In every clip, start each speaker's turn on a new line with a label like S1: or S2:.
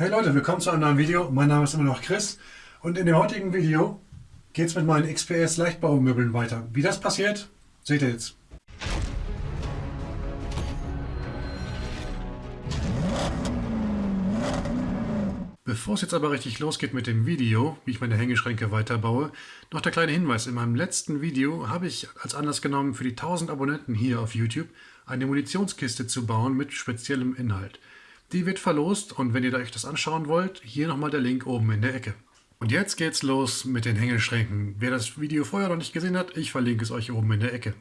S1: Hey Leute, willkommen zu einem neuen Video. Mein Name ist immer noch Chris und in dem heutigen Video geht es mit meinen XPS Leichtbaumöbeln weiter. Wie das passiert, seht ihr jetzt. Bevor es jetzt aber richtig losgeht mit dem Video, wie ich meine Hängeschränke weiterbaue, noch der kleine Hinweis. In meinem letzten Video habe ich als Anlass genommen, für die 1000 Abonnenten hier auf YouTube eine Munitionskiste zu bauen mit speziellem Inhalt. Die wird verlost und wenn ihr euch das anschauen wollt, hier nochmal der Link oben in der Ecke. Und jetzt geht's los mit den Hängeschränken. Wer das Video vorher noch nicht gesehen hat, ich verlinke es euch oben in der Ecke.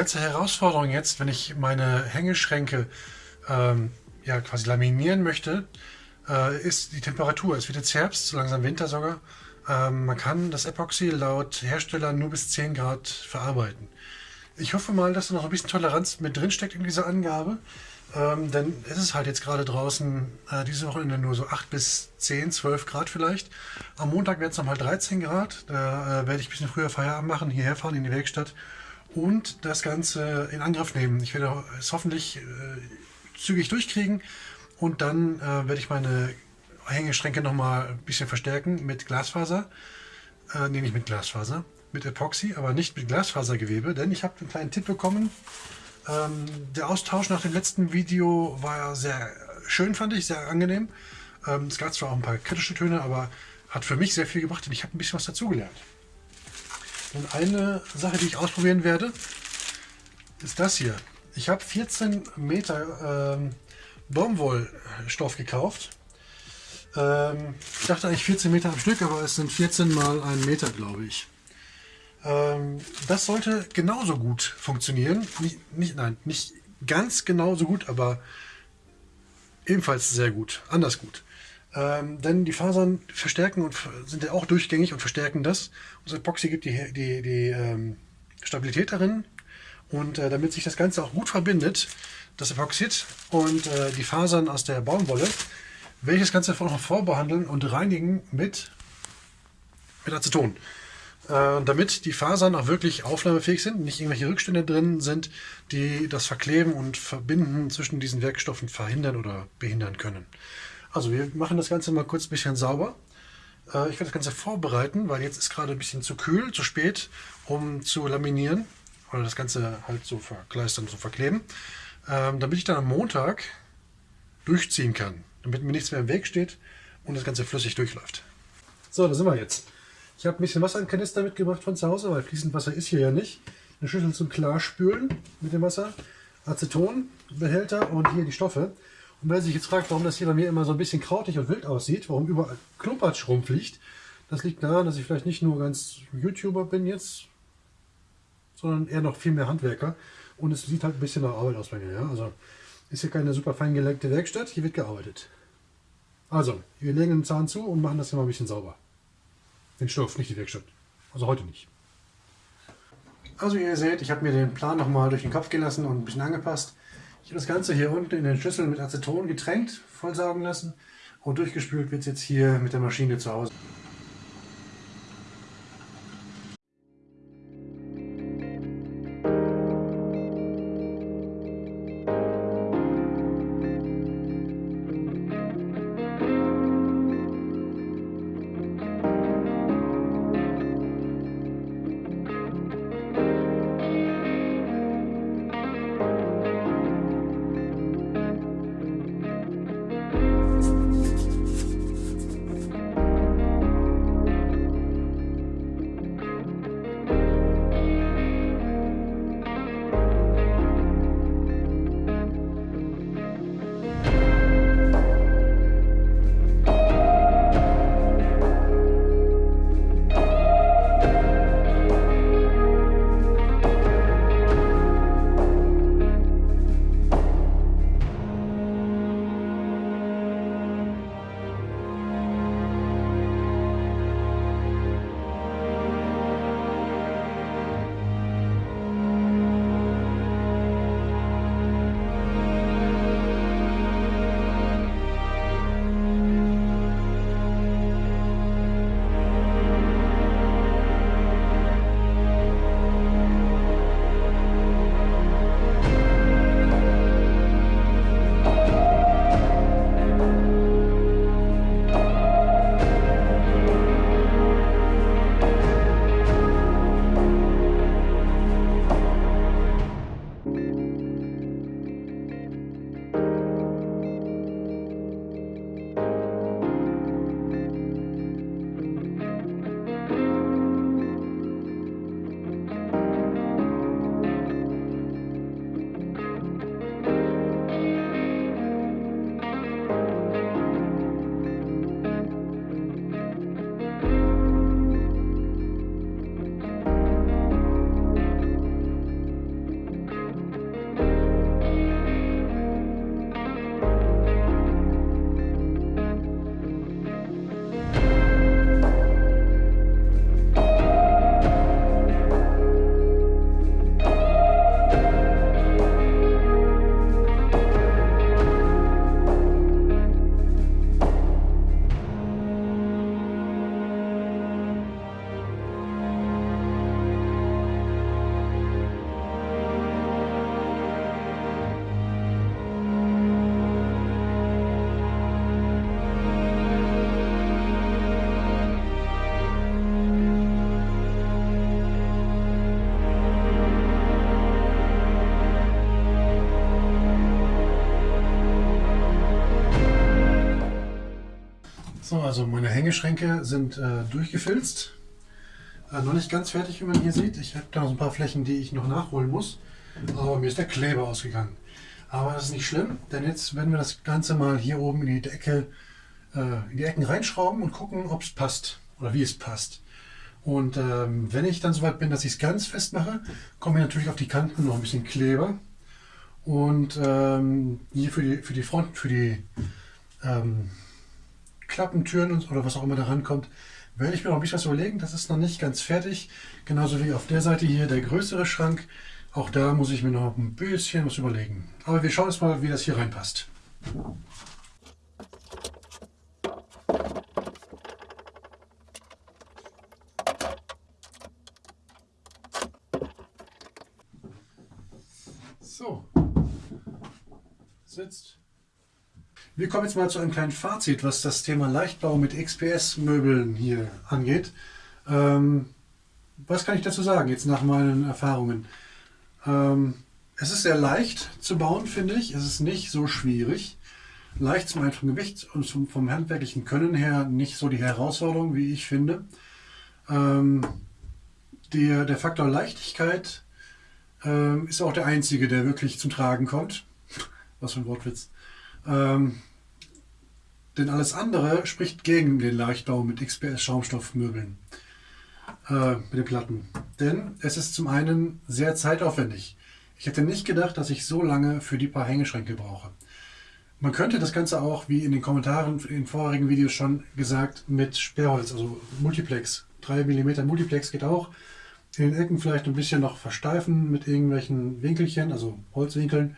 S1: Ganze Herausforderung jetzt, wenn ich meine Hängeschränke ähm, ja, quasi laminieren möchte, äh, ist die Temperatur. Es wird jetzt Herbst, so langsam Winter sogar. Ähm, man kann das Epoxy laut Hersteller nur bis 10 Grad verarbeiten. Ich hoffe mal, dass da noch ein bisschen Toleranz mit drin steckt in dieser Angabe. Ähm, denn es ist halt jetzt gerade draußen äh, diese Wochenende nur so 8 bis 10, 12 Grad vielleicht. Am Montag werden es nochmal 13 Grad. Da äh, werde ich ein bisschen früher Feierabend machen, hierher fahren in die Werkstatt und das Ganze in Angriff nehmen. Ich werde es hoffentlich äh, zügig durchkriegen und dann äh, werde ich meine Hängeschränke noch mal ein bisschen verstärken mit Glasfaser. Äh, nee, nicht mit Glasfaser, mit Epoxy, aber nicht mit Glasfasergewebe, denn ich habe einen kleinen Tipp bekommen. Ähm, der Austausch nach dem letzten Video war sehr schön, fand ich, sehr angenehm. Ähm, es gab zwar auch ein paar kritische Töne, aber hat für mich sehr viel gebracht und ich habe ein bisschen was dazugelernt. Und eine Sache, die ich ausprobieren werde, ist das hier. Ich habe 14 Meter ähm, Baumwollstoff gekauft. Ähm, ich dachte eigentlich 14 Meter am Stück, aber es sind 14 mal ein Meter, glaube ich. Ähm, das sollte genauso gut funktionieren. Nicht, nicht, nein, nicht ganz genauso gut, aber ebenfalls sehr gut, anders gut. Ähm, denn die Fasern verstärken und sind ja auch durchgängig und verstärken das. Das Epoxy gibt die, die, die ähm, Stabilität darin. Und äh, damit sich das Ganze auch gut verbindet, das Epoxid und äh, die Fasern aus der Baumwolle, werde ich das Ganze noch vorbehandeln und reinigen mit, mit Aceton. Äh, damit die Fasern auch wirklich aufnahmefähig sind, nicht irgendwelche Rückstände drin sind, die das Verkleben und Verbinden zwischen diesen Werkstoffen verhindern oder behindern können. Also wir machen das Ganze mal kurz ein bisschen sauber. Äh, ich werde das Ganze vorbereiten, weil jetzt ist gerade ein bisschen zu kühl, zu spät, um zu laminieren oder das Ganze halt so verkleistern, so verkleben, ähm, damit ich dann am Montag durchziehen kann, damit mir nichts mehr im Weg steht und das Ganze flüssig durchläuft. So, da sind wir jetzt. Ich habe ein bisschen Wasser in Kanister mitgebracht von zu Hause, weil fließend Wasser ist hier ja nicht. Eine Schüssel zum Klarspülen mit dem Wasser, Acetonbehälter und hier die Stoffe. Und wer sich jetzt fragt, warum das hier bei mir immer so ein bisschen krautig und wild aussieht, warum überall Klumpatsch rumfliegt, das liegt daran, dass ich vielleicht nicht nur ganz YouTuber bin jetzt, sondern eher noch viel mehr Handwerker. Und es sieht halt ein bisschen nach Arbeit aus bei mir. Ja? Also ist hier keine super fein gelenkte Werkstatt, hier wird gearbeitet. Also, wir legen den Zahn zu und machen das hier mal ein bisschen sauber. Den Stoff, nicht die Werkstatt. Also heute nicht. Also ihr seht, ich habe mir den Plan nochmal durch den Kopf gelassen und ein bisschen angepasst. Ich habe das Ganze hier unten in den Schüssel mit Aceton getränkt, vollsaugen lassen und durchgespült wird es jetzt hier mit der Maschine zu Hause. Also meine Hängeschränke sind äh, durchgefilzt. Äh, noch nicht ganz fertig, wie man hier sieht. Ich habe da noch ein paar Flächen, die ich noch nachholen muss. Aber mir ist der Kleber ausgegangen. Aber das ist nicht schlimm, denn jetzt werden wir das Ganze mal hier oben in die Decke, äh, in die Ecken reinschrauben und gucken, ob es passt oder wie es passt. Und ähm, wenn ich dann soweit bin, dass ich es ganz fest mache, kommen wir natürlich auf die Kanten noch ein bisschen Kleber. Und ähm, hier für die, für die Front, für die ähm, Klappentüren und, oder was auch immer da rankommt, werde ich mir noch ein bisschen was überlegen. Das ist noch nicht ganz fertig. Genauso wie auf der Seite hier der größere Schrank. Auch da muss ich mir noch ein bisschen was überlegen. Aber wir schauen jetzt mal, wie das hier reinpasst. So, sitzt. Wir kommen jetzt mal zu einem kleinen Fazit, was das Thema Leichtbau mit XPS-Möbeln hier angeht. Ähm, was kann ich dazu sagen, jetzt nach meinen Erfahrungen? Ähm, es ist sehr leicht zu bauen, finde ich. Es ist nicht so schwierig. Leicht zum einfachen Gewicht und zum, vom handwerklichen Können her nicht so die Herausforderung, wie ich finde. Ähm, der, der Faktor Leichtigkeit ähm, ist auch der einzige, der wirklich zum Tragen kommt. Was für ein Wortwitz. Ähm, denn alles andere spricht gegen den Leichtbau mit XPS-Schaumstoffmöbeln, äh, mit den Platten. Denn es ist zum einen sehr zeitaufwendig. Ich hätte nicht gedacht, dass ich so lange für die paar Hängeschränke brauche. Man könnte das Ganze auch, wie in den Kommentaren in vorherigen Videos schon gesagt, mit Sperrholz, also Multiplex, 3 mm Multiplex geht auch, in den Ecken vielleicht ein bisschen noch versteifen mit irgendwelchen Winkelchen, also Holzwinkeln.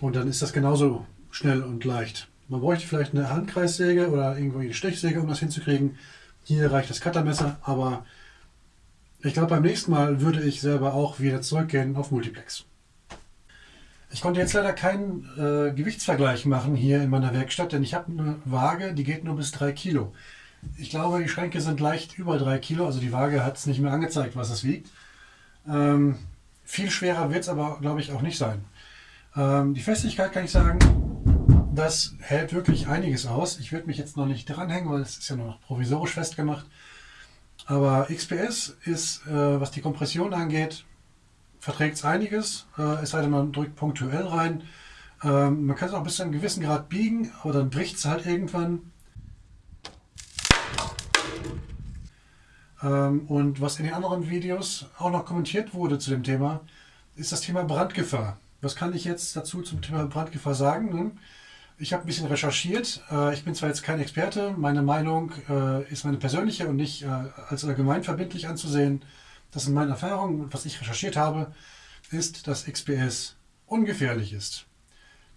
S1: Und dann ist das genauso schnell und leicht. Man bräuchte vielleicht eine Handkreissäge oder irgendwo eine Stechsäge, um das hinzukriegen. Hier reicht das Cuttermesser, aber ich glaube, beim nächsten Mal würde ich selber auch wieder zurückgehen auf Multiplex. Ich konnte jetzt leider keinen äh, Gewichtsvergleich machen hier in meiner Werkstatt, denn ich habe eine Waage, die geht nur bis 3 Kilo. Ich glaube, die Schränke sind leicht über 3 Kilo, also die Waage hat es nicht mehr angezeigt, was es wiegt. Ähm, viel schwerer wird es aber, glaube ich, auch nicht sein. Ähm, die Festigkeit kann ich sagen, das hält wirklich einiges aus. Ich würde mich jetzt noch nicht dranhängen, weil es ist ja noch provisorisch festgemacht. Aber XPS ist, äh, was die Kompression angeht, verträgt es einiges. Äh, es sei denn, man drückt punktuell rein. Ähm, man kann es auch bis zu einem gewissen Grad biegen, aber dann bricht es halt irgendwann. Ähm, und was in den anderen Videos auch noch kommentiert wurde zu dem Thema, ist das Thema Brandgefahr. Was kann ich jetzt dazu zum Thema Brandgefahr sagen? Ich habe ein bisschen recherchiert. Äh, ich bin zwar jetzt kein Experte, meine Meinung äh, ist meine persönliche und nicht äh, als allgemein verbindlich anzusehen. Das sind meine Erfahrungen und was ich recherchiert habe, ist, dass XPS ungefährlich ist.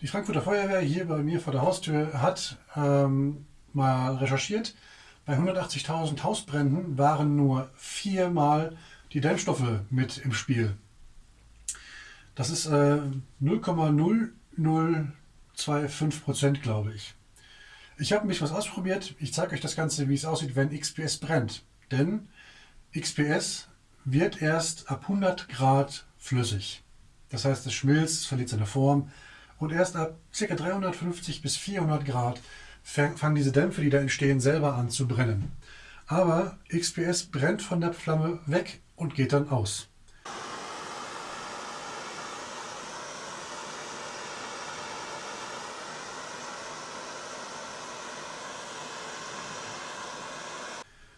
S1: Die Frankfurter Feuerwehr hier bei mir vor der Haustür hat ähm, mal recherchiert. Bei 180.000 Hausbränden waren nur viermal die Dämmstoffe mit im Spiel. Das ist äh, 0,0025 Prozent, glaube ich. Ich habe mich was ausprobiert. Ich zeige euch das Ganze, wie es aussieht, wenn XPS brennt. Denn XPS wird erst ab 100 Grad flüssig. Das heißt, es schmilzt, verliert seine Form. Und erst ab ca. 350 bis 400 Grad fangen diese Dämpfe, die da entstehen, selber an zu brennen. Aber XPS brennt von der Flamme weg und geht dann aus.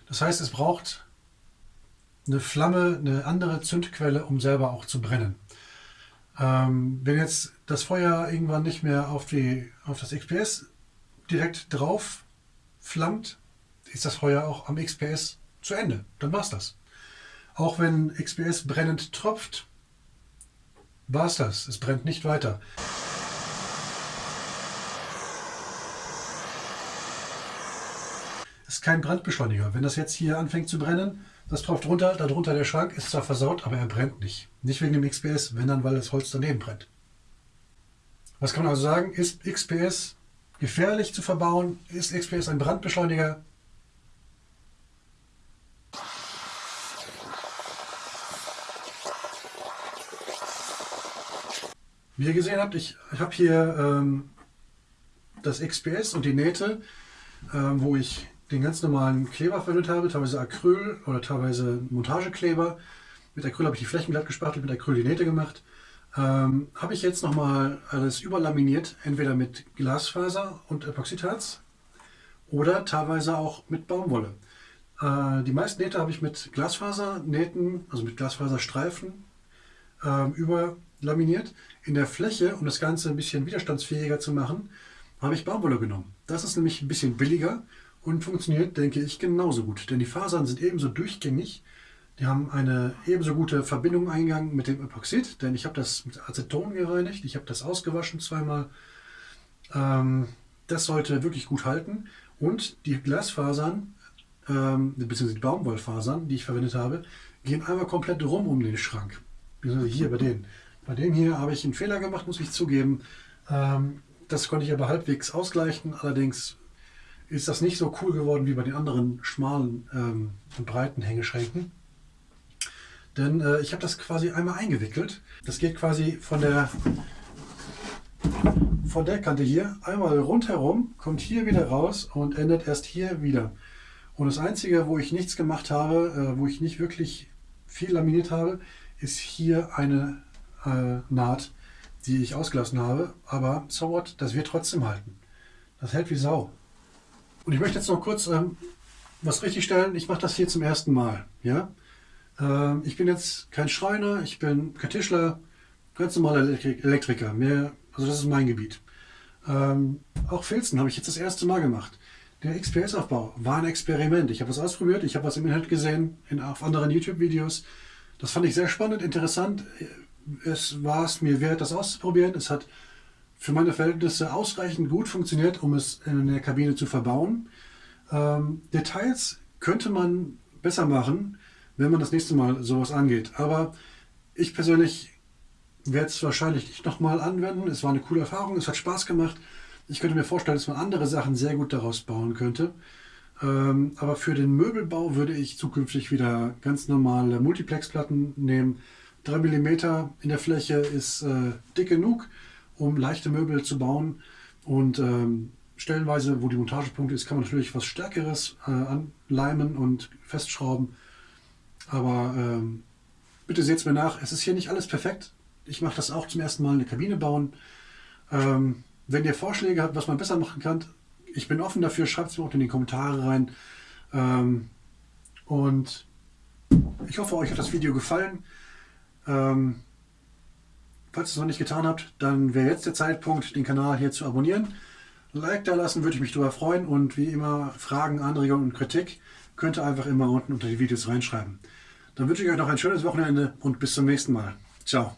S1: Das heißt, es braucht eine Flamme, eine andere Zündquelle, um selber auch zu brennen. Ähm, wenn jetzt das Feuer irgendwann nicht mehr auf, die, auf das XPS direkt drauf flammt, ist das Feuer auch am XPS zu Ende. Dann war es das. Auch wenn XPS brennend tropft, war es das. Es brennt nicht weiter. Ist kein Brandbeschleuniger. Wenn das jetzt hier anfängt zu brennen, das tropft runter, darunter der Schrank ist zwar versaut, aber er brennt nicht. Nicht wegen dem XPS, wenn dann, weil das Holz daneben brennt. Was kann man also sagen? Ist XPS gefährlich zu verbauen? Ist XPS ein Brandbeschleuniger? Wie ihr gesehen habt, ich, ich habe hier ähm, das XPS und die Nähte, äh, wo ich den ganz normalen Kleber verwendet habe, teilweise Acryl oder teilweise Montagekleber. Mit Acryl habe ich die Flächen glatt gespachtelt, mit Acryl die Nähte gemacht. Ähm, habe ich jetzt nochmal alles überlaminiert, entweder mit Glasfaser und Epoxidharz oder teilweise auch mit Baumwolle. Äh, die meisten Nähte habe ich mit Glasfasernähten, also mit Glasfaserstreifen äh, überlaminiert. In der Fläche, um das Ganze ein bisschen widerstandsfähiger zu machen, habe ich Baumwolle genommen. Das ist nämlich ein bisschen billiger und funktioniert, denke ich, genauso gut. Denn die Fasern sind ebenso durchgängig. Die haben eine ebenso gute Verbindung eingegangen mit dem Epoxid, denn ich habe das mit Aceton gereinigt, ich habe das ausgewaschen zweimal. Ähm, das sollte wirklich gut halten. Und die Glasfasern, ähm, beziehungsweise die Baumwollfasern, die ich verwendet habe, gehen einmal komplett rum um den Schrank. Hier bei denen. Bei dem hier habe ich einen Fehler gemacht, muss ich zugeben. Ähm, das konnte ich aber halbwegs ausgleichen. Allerdings ist das nicht so cool geworden wie bei den anderen schmalen ähm, und breiten Hängeschränken. Denn äh, ich habe das quasi einmal eingewickelt. Das geht quasi von der, von der Kante hier einmal rundherum, kommt hier wieder raus und endet erst hier wieder. Und das Einzige, wo ich nichts gemacht habe, äh, wo ich nicht wirklich viel laminiert habe, ist hier eine äh, Naht, die ich ausgelassen habe. Aber so what, das wird trotzdem halten. Das hält wie Sau. Und ich möchte jetzt noch kurz ähm, was richtigstellen. Ich mache das hier zum ersten Mal. Ja? Ähm, ich bin jetzt kein Schreiner, ich bin kein Tischler, ganz normaler Elektrik Elektriker. Mehr, also das ist mein Gebiet. Ähm, auch Filzen habe ich jetzt das erste Mal gemacht. Der XPS-Aufbau war ein Experiment. Ich habe was ausprobiert, ich habe was im Internet gesehen, in, auf anderen YouTube-Videos. Das fand ich sehr spannend, interessant es war es mir wert, das auszuprobieren. Es hat für meine Verhältnisse ausreichend gut funktioniert, um es in der Kabine zu verbauen. Ähm, Details könnte man besser machen, wenn man das nächste Mal sowas angeht. Aber ich persönlich werde es wahrscheinlich nicht nochmal anwenden. Es war eine coole Erfahrung, es hat Spaß gemacht. Ich könnte mir vorstellen, dass man andere Sachen sehr gut daraus bauen könnte. Ähm, aber für den Möbelbau würde ich zukünftig wieder ganz normale Multiplexplatten nehmen, 3 mm in der Fläche ist äh, dick genug, um leichte Möbel zu bauen. Und ähm, stellenweise, wo die Montagepunkte ist, kann man natürlich was Stärkeres äh, anleimen und festschrauben. Aber ähm, bitte seht es mir nach, es ist hier nicht alles perfekt. Ich mache das auch zum ersten Mal eine Kabine bauen. Ähm, wenn ihr Vorschläge habt, was man besser machen kann, ich bin offen dafür, schreibt es mir auch in die Kommentare rein. Ähm, und ich hoffe, euch hat das Video gefallen. Ähm, falls ihr es noch nicht getan habt, dann wäre jetzt der Zeitpunkt, den Kanal hier zu abonnieren. Like da lassen, würde ich mich darüber freuen. Und wie immer, Fragen, Anregungen und Kritik könnt ihr einfach immer unten unter die Videos reinschreiben. Dann wünsche ich euch noch ein schönes Wochenende und bis zum nächsten Mal. Ciao.